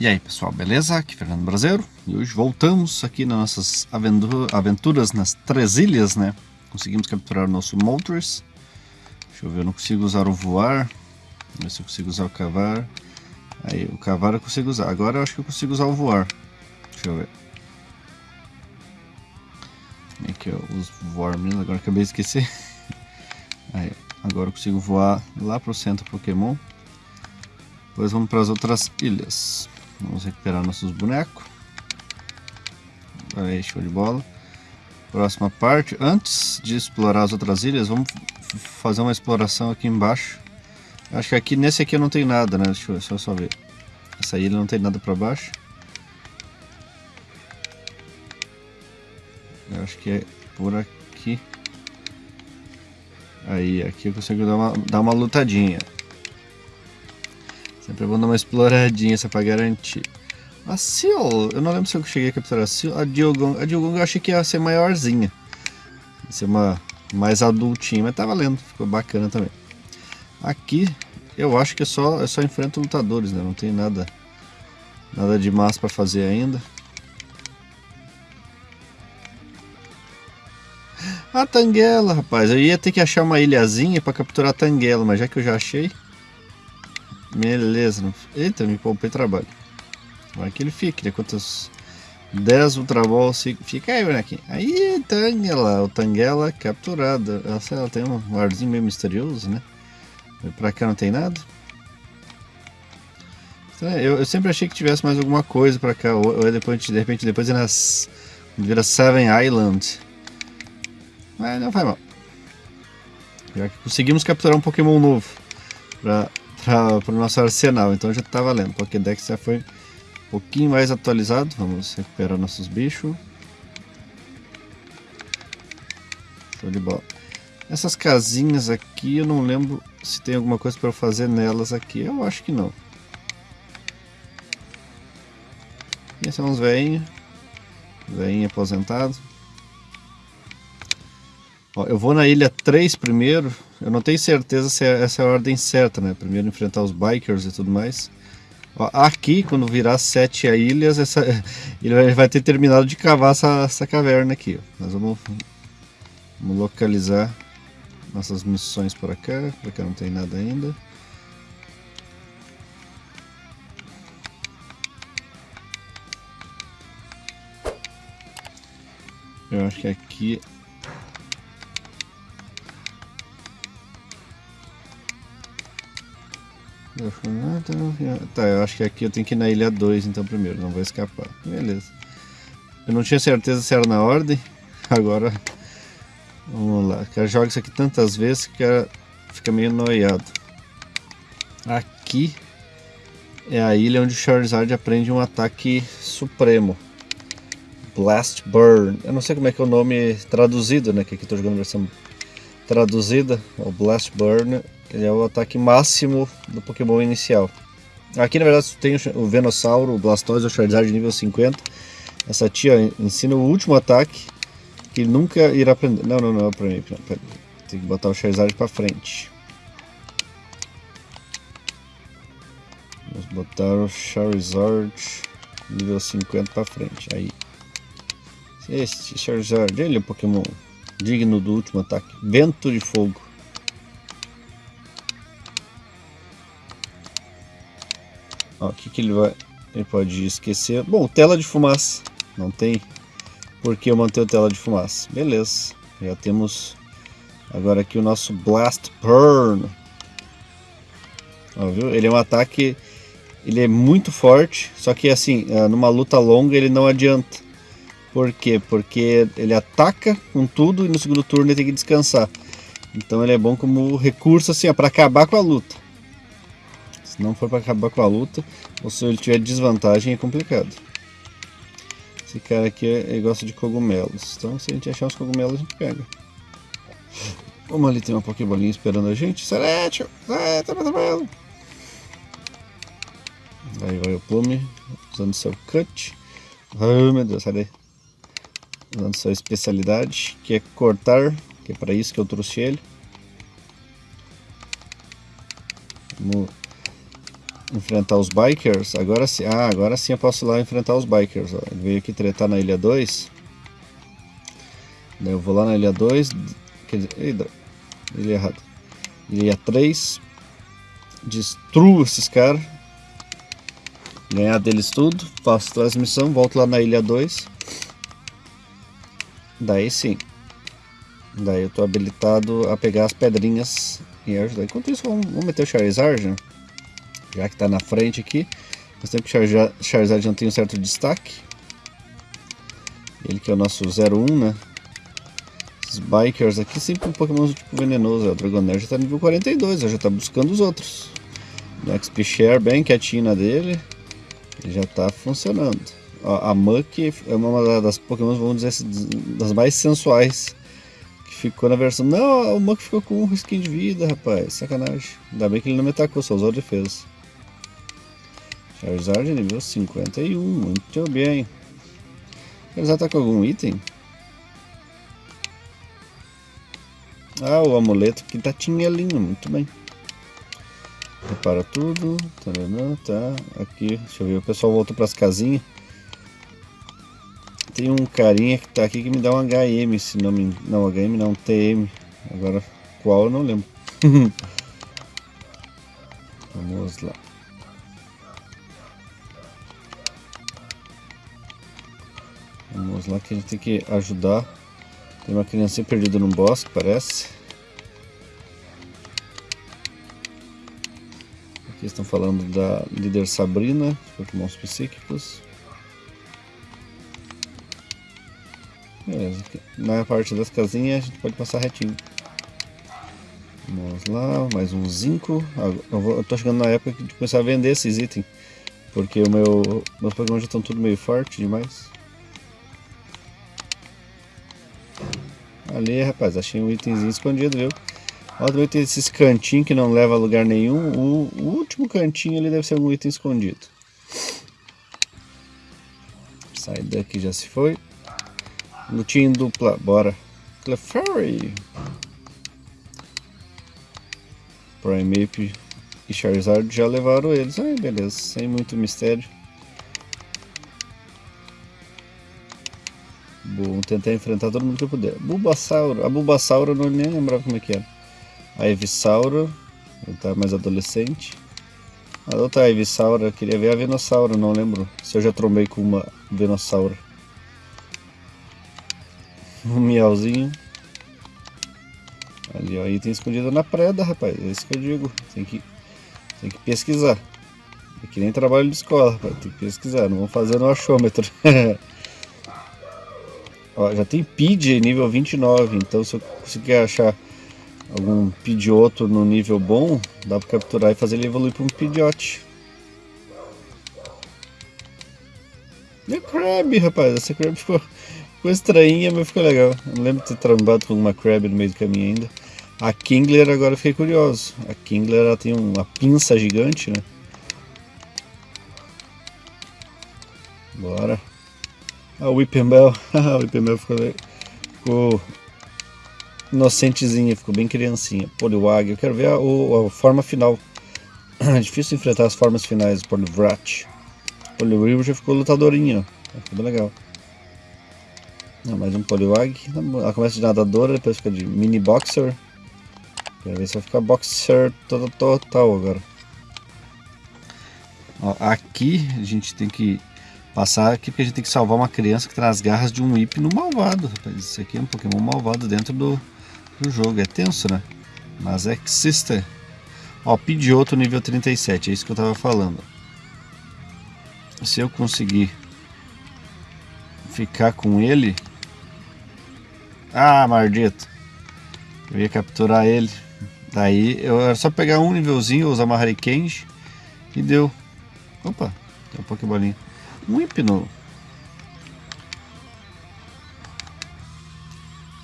E aí pessoal, beleza? Aqui é Fernando Brasileiro e hoje voltamos aqui nas nossas aventuras nas Três Ilhas, né? Conseguimos capturar o nosso Moltres. Deixa eu ver, eu não consigo usar o voar. Vamos ver se eu consigo usar o cavar. Aí, o cavar eu consigo usar. Agora eu acho que eu consigo usar o voar. Deixa eu ver. Como é que eu uso voar mesmo? Agora acabei de esquecer. Aí, agora eu consigo voar lá pro centro Pokémon. Depois vamos para as outras ilhas. Vamos recuperar nossos bonecos. Aí, show de bola. Próxima parte. Antes de explorar as outras ilhas, vamos fazer uma exploração aqui embaixo. Acho que aqui nesse aqui não tem nada, né? Deixa eu, só ver. Essa ilha não tem nada para baixo. Eu acho que é por aqui. Aí, aqui eu consigo dar uma, dar uma lutadinha. Sempre bom dar uma exploradinha só pra garantir. A Seal, eu não lembro se eu cheguei a capturar a Seal. A Diogong, a Diogong eu achei que ia ser maiorzinha. Ia ser uma mais adultinha, mas tá valendo. Ficou bacana também. Aqui, eu acho que é só, é só enfrento lutadores, né? Não tem nada, nada de massa pra fazer ainda. A Tanguela, rapaz. Eu ia ter que achar uma ilhazinha pra capturar a Tanguela, mas já que eu já achei... Beleza. Eita, me poupei trabalho. Vai que ele fique, né? Quantas... 10 Ultra Balls fica aí, bonequinho. Aí, Tangela, o Tangela capturada. Ela, ela tem um arzinho meio misterioso, né? Pra cá não tem nada. Então, eu, eu, sempre achei que tivesse mais alguma coisa pra cá. Ou, ou depois, de repente, depois é nas. Vira Seven Island. Mas não faz mal. Já que conseguimos capturar um Pokémon novo. Pra para o nosso arsenal, então já está valendo. Pokédex já foi um pouquinho mais atualizado. Vamos recuperar nossos bichos. Show de bola. Essas casinhas aqui, eu não lembro se tem alguma coisa para eu fazer nelas aqui. Eu acho que não. E são uns veinhos. Veinho aposentado. Ó, eu vou na ilha 3 primeiro. Eu não tenho certeza se é, essa é a ordem certa, né? Primeiro enfrentar os bikers e tudo mais. Ó, aqui, quando virar sete ilhas, essa, ele vai ter terminado de cavar essa, essa caverna aqui. Ó. Nós vamos, vamos localizar nossas missões por cá. Por cá não tem nada ainda. Eu acho que aqui Tá, eu acho que aqui eu tenho que ir na ilha 2 então primeiro, não vou escapar. Beleza. Eu não tinha certeza se era na ordem. Agora, vamos lá. Cara joga isso aqui tantas vezes que cara fica meio noiado. Aqui é a ilha onde o Charizard aprende um ataque supremo. Blast Burn. Eu não sei como é que é o nome traduzido, né? Que aqui estou jogando a versão traduzida. O Blast Burn ele é o ataque máximo do Pokémon inicial. Aqui na verdade tem o Venossauro, o Blastoise, o Charizard nível 50. Essa tia ensina o último ataque que ele nunca irá aprender. Não, não, não é pra mim. Tem que botar o Charizard pra frente. Vamos botar o Charizard nível 50 pra frente. Aí. Este Charizard, ele é um Pokémon digno do último ataque. Vento de Fogo. o que, que ele vai. Ele pode esquecer. Bom, tela de fumaça. Não tem por que eu manter tela de fumaça. Beleza. Já temos agora aqui o nosso Blast Burn. Ó, viu? Ele é um ataque. Ele é muito forte. Só que assim, é, numa luta longa ele não adianta. Por quê? Porque ele ataca com tudo e no segundo turno ele tem que descansar. Então ele é bom como recurso assim, para acabar com a luta não for para acabar com a luta, ou se ele tiver desvantagem é complicado. Esse cara aqui ele gosta de cogumelos, então se a gente achar os cogumelos a gente pega. Vamos ali, tem uma Pokébolinha esperando a gente. Seretio! Seretio, meu Aí vai o Plume, usando seu Cut. Ai meu Deus, sai daí. Usando sua especialidade, que é cortar, que é para isso que eu trouxe ele. Vamos enfrentar os bikers. Agora sim, ah, agora sim eu posso ir lá enfrentar os bikers. Ó. Ele veio aqui tretar na ilha 2. Daí eu vou lá na ilha 2. Quer dizer, ilha errado. Ilha 3. Destruo esses caras. Ganhar deles tudo. Faço transmissão. Volto lá na ilha 2. Daí sim. Daí eu tô habilitado a pegar as pedrinhas e ajudar. Enquanto isso, vamos, vamos meter o Charizard, né? já que está na frente aqui. Mas tempo que o Charizard não tem um certo destaque. Ele que é o nosso 01, né? Esses Bikers aqui, sempre um Pokémon tipo venenoso. O Dragonair já está nível 42, já está buscando os outros. O XP Share bem quietinho na dele. Ele já está funcionando. Ó, a Muck é uma das Pokémon, vamos dizer assim, das mais sensuais que ficou na versão. Não, o Muck ficou com um risquinho de vida, rapaz. Sacanagem. Ainda bem que ele não me atacou, só usou defesa. Charizard nível 51, muito bem. Charizard tá com algum item? Ah, o amuleto que tá tinhelinho, muito bem. Repara tudo, taranã, tá, aqui, deixa eu ver, o pessoal voltou para as casinhas. Tem um carinha que tá aqui que me dá um HM, se não me... não, HM não, TM. Agora, qual eu não lembro. Vamos lá. Vamos lá que a gente tem que ajudar. Tem uma criança perdida no bosque, parece. Aqui estão falando da líder Sabrina, Pokémons psíquicos. Beleza, na parte das casinhas a gente pode passar retinho. Vamos lá, mais um zinco. Eu, vou, eu tô chegando na época de começar a vender esses itens. Porque o meu, meus Pokémon já estão tudo meio forte demais. Ali, rapaz, achei um itemzinho escondido, viu? Olha tem esses cantinhos que não leva a lugar nenhum. O, o, último cantinho ali deve ser algum item escondido. Sai daqui, já se foi. Lutinho dupla, bora. Clefairy. Primeape e Charizard já levaram eles. Ai, beleza, sem muito mistério. Vou tentar enfrentar todo mundo que eu puder. Bulbasauro. A Bulbasauro eu não nem lembrava como é que era. A Evisauro. Ele tá mais adolescente. A outra Evisauro, eu queria ver a Venossauro, não lembro se eu já trombei com uma Venossauro. Um miauzinho. Ali, ó, item escondido na preda, rapaz. É isso que eu digo. Tem que, tem que pesquisar. É que nem trabalho de escola, rapaz. Tem que pesquisar. Não vamos fazer no achômetro. Ó, já tem PID nível 29, então se eu conseguir achar algum Pidgeotto no nível bom, dá pra capturar e fazer ele evoluir para um Pidgeot. E a rapaz, essa Crab ficou, ficou estranha, mas ficou legal. Eu não lembro de ter trambado com uma Crab no meio do caminho ainda. A Kingler agora fiquei curioso. A Kingler ela tem uma pinça gigante, né? Bora. A Whippembell, a Whippembell ficou, ficou inocentezinha, ficou bem criancinha. Poliwag, eu quero ver a, a, forma final. É difícil enfrentar as formas finais do Poliwrath. Poliwhirl já ficou lutadorinha, ficou bem legal. Mais um Poliwag. Ela começa de nadadora, depois fica de mini boxer. Quero ver se vai ficar boxer total, agora. Ó, aqui a gente tem que passar aqui porque a gente tem que salvar uma criança que traz garras de um no malvado, rapaz. Isso aqui é um Pokémon malvado dentro do, do jogo. É tenso, né? Mas é que existe. Ó, Pidgeotto nível 37, é isso que eu tava falando. Se eu conseguir ficar com ele... Ah, maldito. Eu ia capturar ele. Daí, eu era só pegar um nívelzinho, usar uma Hurricane e deu. Opa, tem um Pokébolinho um hipno.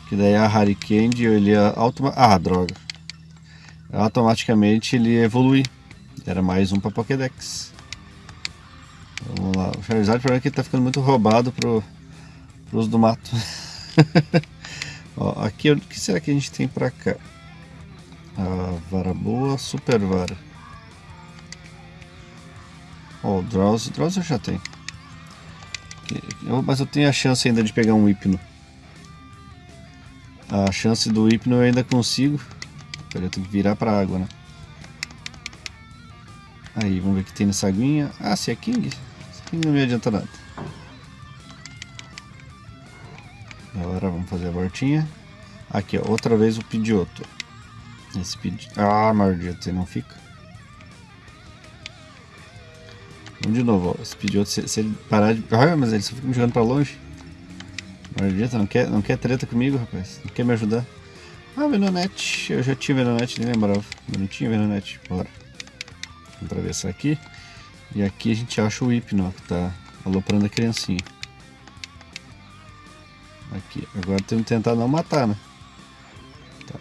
Que daí a Harikand ele ia automa Ah, droga. Automaticamente ele evolui. Era mais um para Pokédex. Vamos lá. O Charizard, o problema é que ele tá ficando muito roubado pro, pros do mato. Ó, aqui, o que será que a gente tem pra cá? A vara boa, super vara. Ó, o Drowse, Drowse eu já tenho. Mas eu tenho a chance ainda de pegar um hipno. A chance do hipno eu ainda consigo. Peraí, eu tenho que virar pra água, né? Aí, vamos ver o que tem nessa aguinha. Ah, se é King. Se é King não me adianta nada. Vamos fazer a voltinha. Aqui, ó, outra vez o Pidioto. Esse Pidioto. Ah, maldito, ele não fica. Vamos de novo, ó. Esse Pidioto, se, se ele parar de. Ah, mas ele só fica me jogando pra longe. Maldito, não quer, não quer treta comigo, rapaz. Não quer me ajudar. Ah, Venonete. Eu já tinha Venonete, nem lembrava. Tinha Venonete. Bora. Vamos atravessar aqui. E aqui a gente acha o hipno, que tá aloprando a criancinha. Aqui. Agora temos que tentar não matar, né? Tá.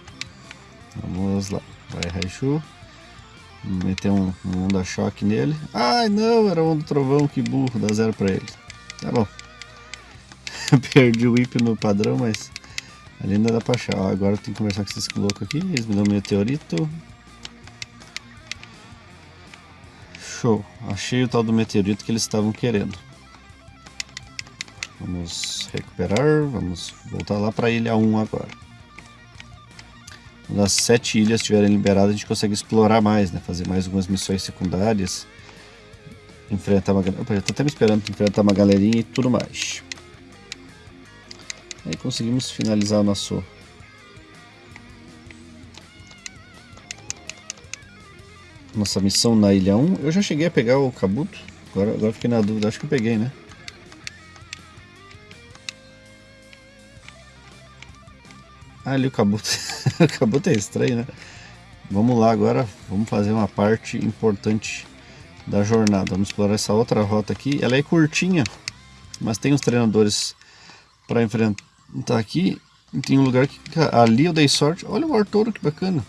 Vamos lá. Vai, Raichu. Meter um, um onda choque nele. Ai, não, era do trovão, que burro. Dá zero pra ele. Tá bom. Perdi o hipno padrão, mas ali ainda dá pra achar. Ó, agora tenho que conversar com esses loucos aqui. Eles me dão um meteorito. Show. Achei o tal do meteorito que eles estavam querendo. Vamos recuperar, vamos voltar lá para a ilha 1 agora. Quando as sete ilhas estiverem liberadas, a gente consegue explorar mais, né? Fazer mais algumas missões secundárias. Enfrentar uma... Opa, já tô até me esperando enfrentar uma galerinha e tudo mais. Aí conseguimos finalizar o nosso nossa missão na Ilha 1. Eu já cheguei a pegar o Kabuto, agora, agora fiquei na dúvida, acho que eu peguei, né? Ali o Kabuto. o Kabuto é estranho, né? Vamos lá agora, vamos fazer uma parte importante da jornada. Vamos explorar essa outra rota aqui. Ela é curtinha, mas tem os treinadores para enfrentar aqui. Tem um lugar que ali eu dei sorte. Olha o Arturo, que bacana.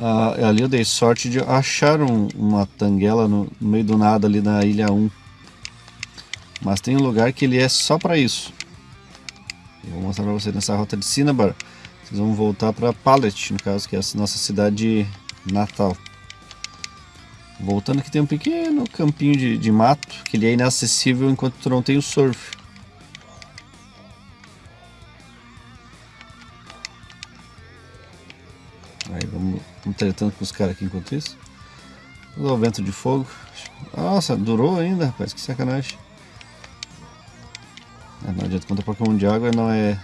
Ah, ali eu dei sorte de achar um, uma tanguela no, no, meio do nada ali na ilha 1. Mas tem um lugar que ele é só para isso. Eu vou mostrar para vocês nessa rota de Cinnabar. Vocês vão voltar para Pallet, no caso, que é a nossa cidade natal. Voltando aqui tem um pequeno campinho de, de mato, que ele é inacessível enquanto tu não tem o surf. Aí vamos, vamos tretando com os caras aqui enquanto isso. o vento de fogo. Nossa, durou ainda, rapaz, que sacanagem. É, contra Pokémon de água, não é.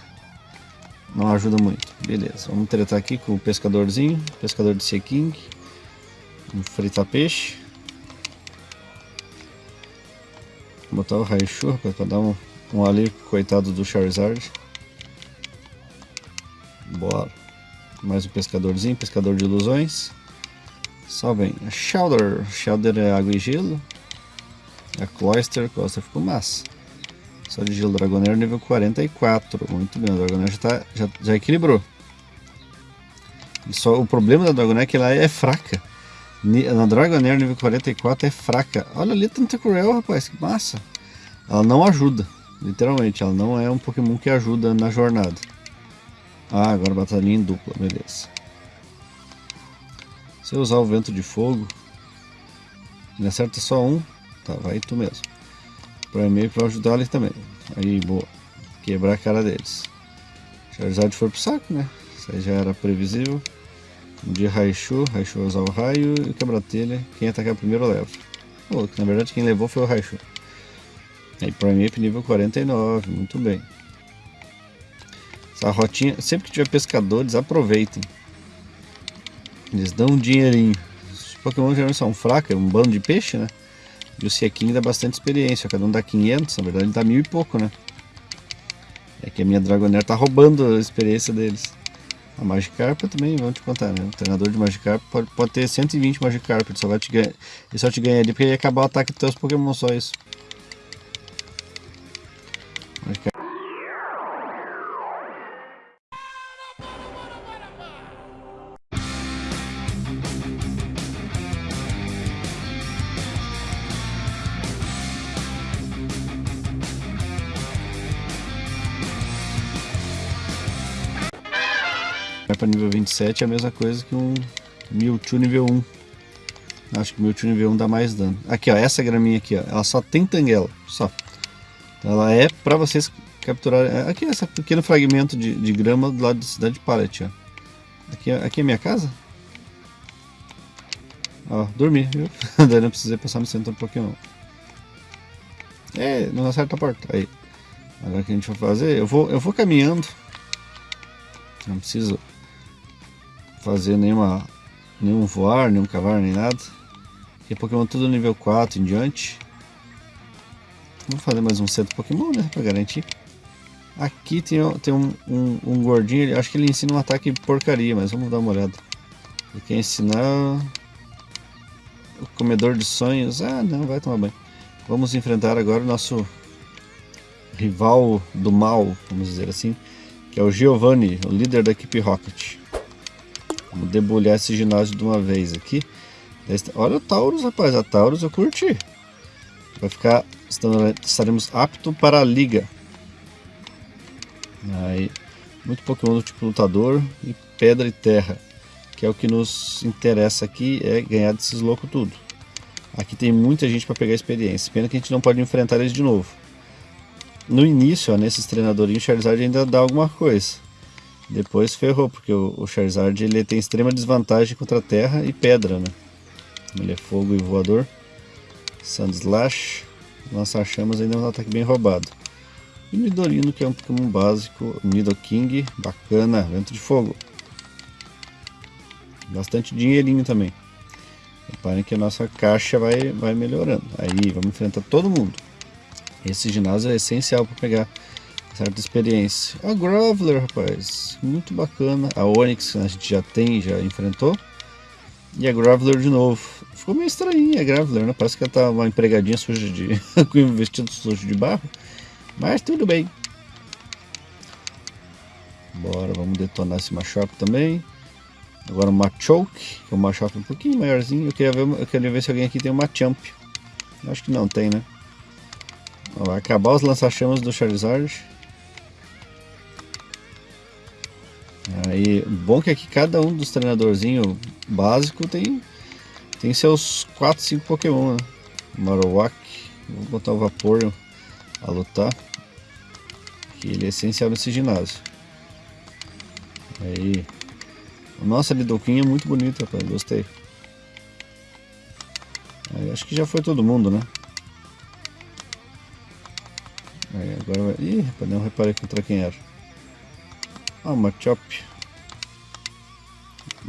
Não ajuda muito. Beleza, vamos tretar aqui com o pescadorzinho, pescador de Sea King. Vamos fritar peixe. Vou botar o Raichu, rapaz, pra dar um, um alívio coitado do Charizard. Bora. Mais um pescadorzinho, pescador de ilusões. Só vem. Shouder. Shouder é água e gelo. A Cloyster. Cloyster ficou massa. Só de gelo Dragonair nível 44. Muito bem, o Dragonair já, tá, já, já equilibrou. Só, o problema da Dragonair é que ela é fraca. Na Dragonair nível 44 é fraca. Olha ali, Tentacruel, rapaz, que massa. Ela não ajuda, literalmente. Ela não é um Pokémon que ajuda na jornada. Ah, agora batalhinha em dupla, beleza. Se eu usar o vento de fogo, ele acerta só um, tá, vai tu mesmo. Para meio para ajudar ali também. Aí, boa. Quebrar a cara deles. Charizard foi pro saco, né? Isso aí já era previsível. Um dia Raichu, Raichu usar o raio e quebra telha. Quem atacar primeiro leva. Pô, na verdade quem levou foi o Raichu. Aí Primeape nível 49, muito bem. Essa rotinha, sempre que tiver pescadores, aproveitem. Eles dão um dinheirinho. Os Pokémon geralmente são fracos, é um bando de peixe, né? E o Sequin dá bastante experiência, cada um dá 500, na verdade ele dá mil e pouco, né? É que a minha Dragonair tá roubando a experiência deles. A Magikarp também, vamos te contar, né? O treinador de Magikarp pode, pode ter 120 Magikarp, ele só, vai te ganhar, ele só te ganha ali porque ele acabar o ataque dos teus Pokémon, só isso. Magikarp. Vai para nível 27 é a mesma coisa que um Mewtwo nível 1. Acho que o Mewtwo nível 1 dá mais dano. Aqui, ó, essa graminha aqui, ó, ela só tem tanguela, só. Ela é pra vocês capturarem... É, aqui, esse pequeno fragmento de, de grama do lado da cidade de Pallet, ó. Aqui, aqui é minha casa? Ó, dormi, viu? Daí não precisei passar no centro do Pokémon. É, não acerta a porta. Aí. Agora o que a gente vai fazer? Eu vou, eu vou caminhando. Não preciso fazer nenhuma, nenhum voar, nenhum cavar, nem nada. Porque Pokémon tudo nível 4 em diante. Vou fazer mais um centro Pokémon, né? Pra garantir. Aqui tem, tem um, um, um gordinho, acho que ele ensina um ataque porcaria, mas vamos dar uma olhada. Ele quer ensinar... O comedor de sonhos. Ah, não, vai tomar banho. Vamos enfrentar agora o nosso rival do mal, vamos dizer assim, que é o Giovanni, o líder da equipe Rocket. Vamos debulhar esse ginásio de uma vez aqui. Olha o Taurus, rapaz, a Taurus eu curti. Vai ficar, estaremos apto para a liga. Aí, muito Pokémon do tipo lutador e pedra e terra, que é o que nos interessa aqui, é ganhar desses loucos tudo. Aqui tem muita gente para pegar experiência, pena que a gente não pode enfrentar eles de novo. No início, ó, nesses treinadorinhos, Charizard ainda dá alguma coisa. Depois ferrou, porque o, Charizard ele tem extrema desvantagem contra terra e pedra, né? Ele é fogo e voador. Sand Slash. Lançar chamas ainda é um ataque bem roubado. E Nidorino, que é um Pokémon básico. Nidoking, bacana, vento de fogo. Bastante dinheirinho também. Reparem que a nossa caixa vai, vai melhorando. Aí, vamos enfrentar todo mundo. Esse ginásio é essencial para pegar certa experiência. A Graveler, rapaz, muito bacana. A Onix a gente já tem, já enfrentou. E a Graveler de novo. Ficou meio estranhinha a Graveler, né? Parece que ela tá uma empregadinha suja de... com um vestido sujo de barro. Mas tudo bem. Bora, vamos detonar esse Machop também. Agora o Machoke, que é um Machop um pouquinho maiorzinho. Eu queria ver, eu queria ver se alguém aqui tem um Machamp. Acho que não tem, né? Vai acabar os lança-chamas do Charizard. Bom que aqui cada um dos treinadorzinhos básico tem tem seus 4, 5 Pokémon, né? Marowak, vou botar o Vaporeon a lutar. Que ele é essencial nesse ginásio. Aí. Nossa, Lidoquim é muito bonito, rapaz. Gostei. Aí, acho que já foi todo mundo, né? Aí, agora vai... Ih, rapaz, não reparei contra quem era. Ah, Machop.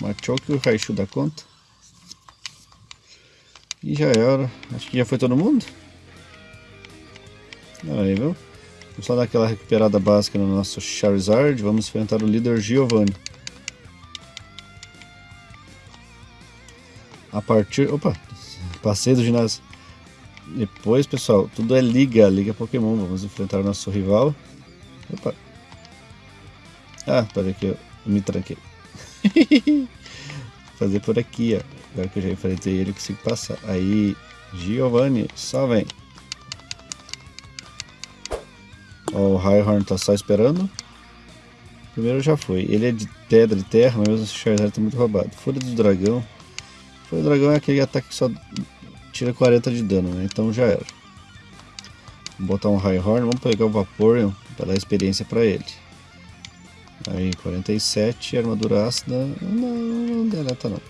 Machop e o Raichu da conta. E já era. Acho que já foi todo mundo. Aí, viu? Vamos só dar aquela recuperada básica no nosso Charizard. Vamos enfrentar o líder Giovanni. A partir... Opa! Passei do ginásio. Depois, pessoal, tudo é liga, liga Pokémon. Vamos enfrentar o nosso rival. Opa! Ah, peraí que eu me tranquei. Fazer por aqui, ó. Agora que eu já enfrentei ele, eu consigo passar. Aí, Giovanni, só vem. Ó, o Highhorn tá só esperando. Primeiro já foi. Ele é de pedra e terra, mas mesmo o Charizard tá muito roubado. Fúria do Dragão. Fúria do Dragão é aquele ataque que só tira 40 de dano, né? Então já era. Vou botar um Highhorn, vamos pegar o Vaporeon para dar experiência para ele. Aí, 47, armadura ácida. Não, não deleta não.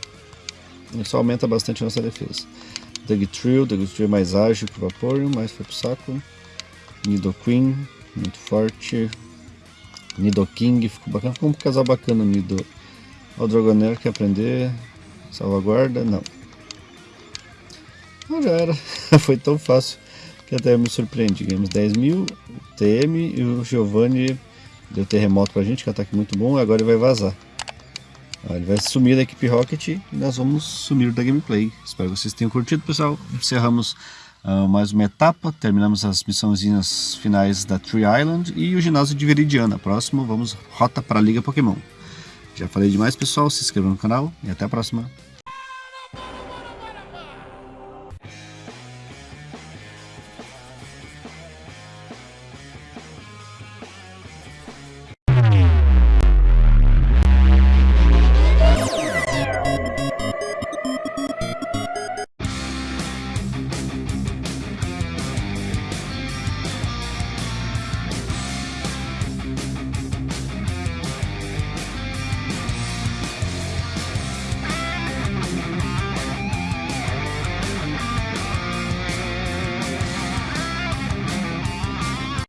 Isso aumenta bastante a nossa defesa. Dugtrio, Dugtrio é mais ágil que o Vaporeon, mas foi pro saco. Nidoqueen, muito forte. Nidoking, ficou bacana, ficou um casal bacana o Nido. O Dragonair quer aprender. Salvaguarda, não. Não já era, foi tão fácil que até me surpreendi. Ganhamos 10 mil, TM e o Giovanni deu terremoto pra gente, que é um ataque muito bom, agora ele vai vazar. Ele vai sumir da equipe Rocket e nós vamos sumir da gameplay. Espero que vocês tenham curtido, pessoal. Encerramos uh, mais uma etapa, terminamos as missõezinhas finais da Tree Island e o ginásio de Veridiana. Próximo, vamos rota para a Liga Pokémon. Já falei demais, pessoal. Se inscrevam no canal e até a próxima.